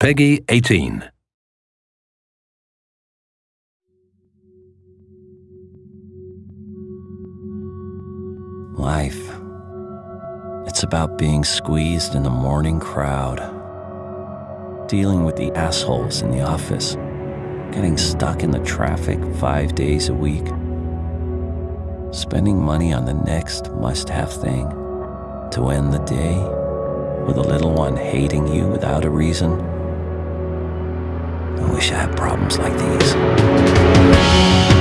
Peggy 18. Life. It's about being squeezed in the morning crowd, dealing with the assholes in the office, getting stuck in the traffic five days a week, spending money on the next must have thing to end the day with a little one hating you without a reason. I wish I had problems like these.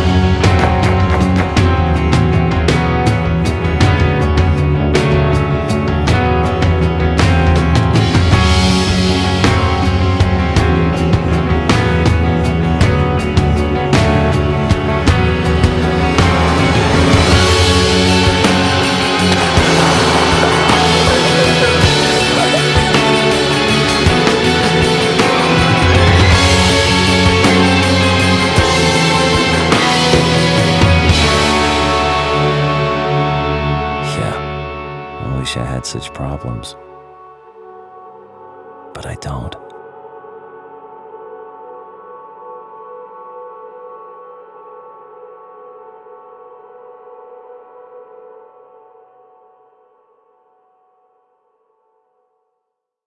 Wish I had such problems. But I don't.